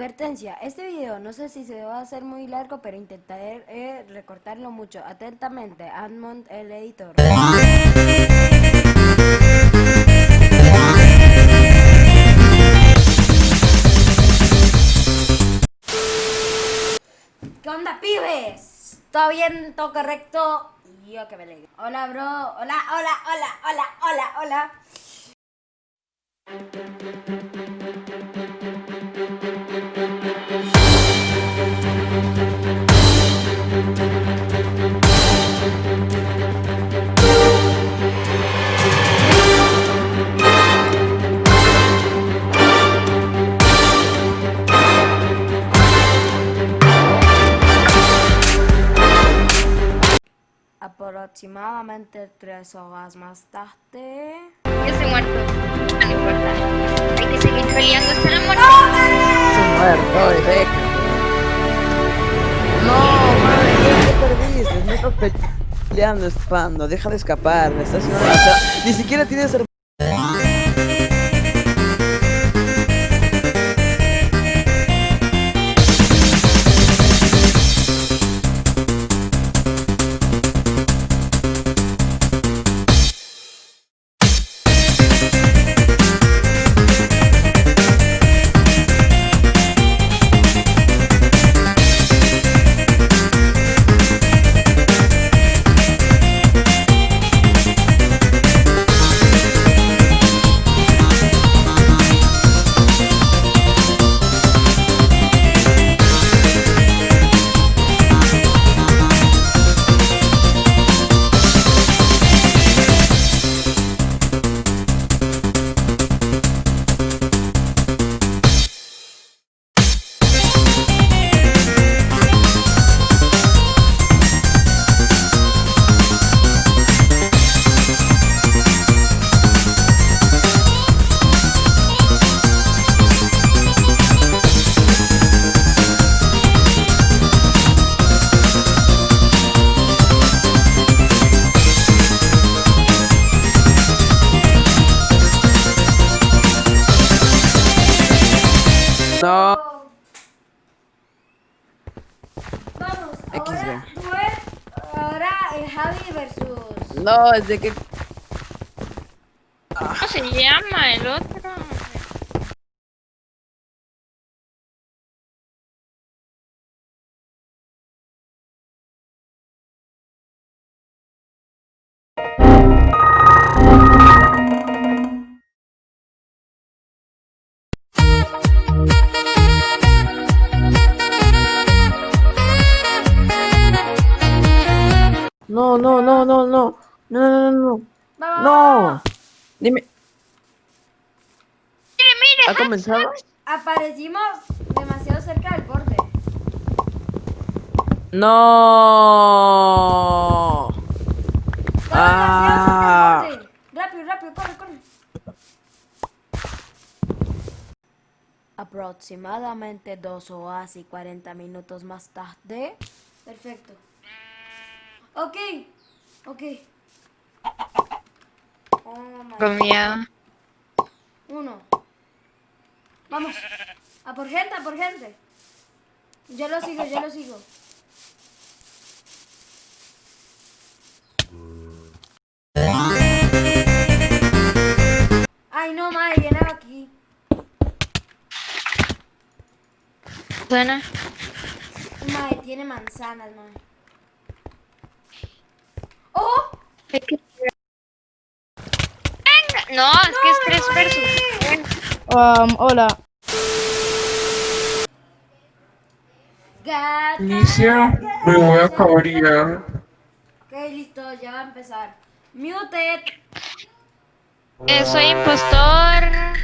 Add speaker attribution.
Speaker 1: Advertencia, este video no sé si se va a hacer muy largo, pero intentaré eh, recortarlo mucho. Atentamente, Admont, el editor. ¿Qué onda, pibes? ¿Todo bien? ¿Todo correcto? Yo que me alegro. Hola, bro. Hola, hola, hola, hola, hola, hola. Aproximadamente tres horas más tarde.
Speaker 2: Yo estoy muerto. No importa. Hay que seguir peleando hasta la muerte.
Speaker 3: muerto, deja. No, madre, ¿qué perdiste? No estás peleando, espando. Deja de escapar. Me estás haciendo. Ni siquiera tienes No.
Speaker 1: Vamos, ahora, duel- ahora eh, Javi versus...
Speaker 3: No, es de que.
Speaker 2: ¿Cómo se llama el otro?
Speaker 3: No, no, no, no, no. No, no, no, no.
Speaker 1: Va, va, va,
Speaker 3: No.
Speaker 1: va.
Speaker 3: Dime,
Speaker 2: Mire, mire.
Speaker 3: ¿ha comenzado?
Speaker 1: Aparecimos demasiado cerca del borde.
Speaker 3: No. Ah.
Speaker 1: demasiado cerca del borde. Rápido, rápido, corre, corre. Aproximadamente dos horas y 40 minutos más tarde. Perfecto. Ok, ok. Oh my. Uno. Vamos. A por gente, a por gente. Yo lo sigo, yo lo sigo. Ay, no, madre, viene aquí.
Speaker 2: Suena.
Speaker 1: Madre, tiene manzanas, madre. ¡Oh!
Speaker 2: Hay que- Venga. No, es que es tres versus.
Speaker 4: Um, hola.
Speaker 5: Inicia, me voy a acabar ya.
Speaker 1: Ok, listo, ya va a empezar. Muted.
Speaker 2: Eh, soy impostor.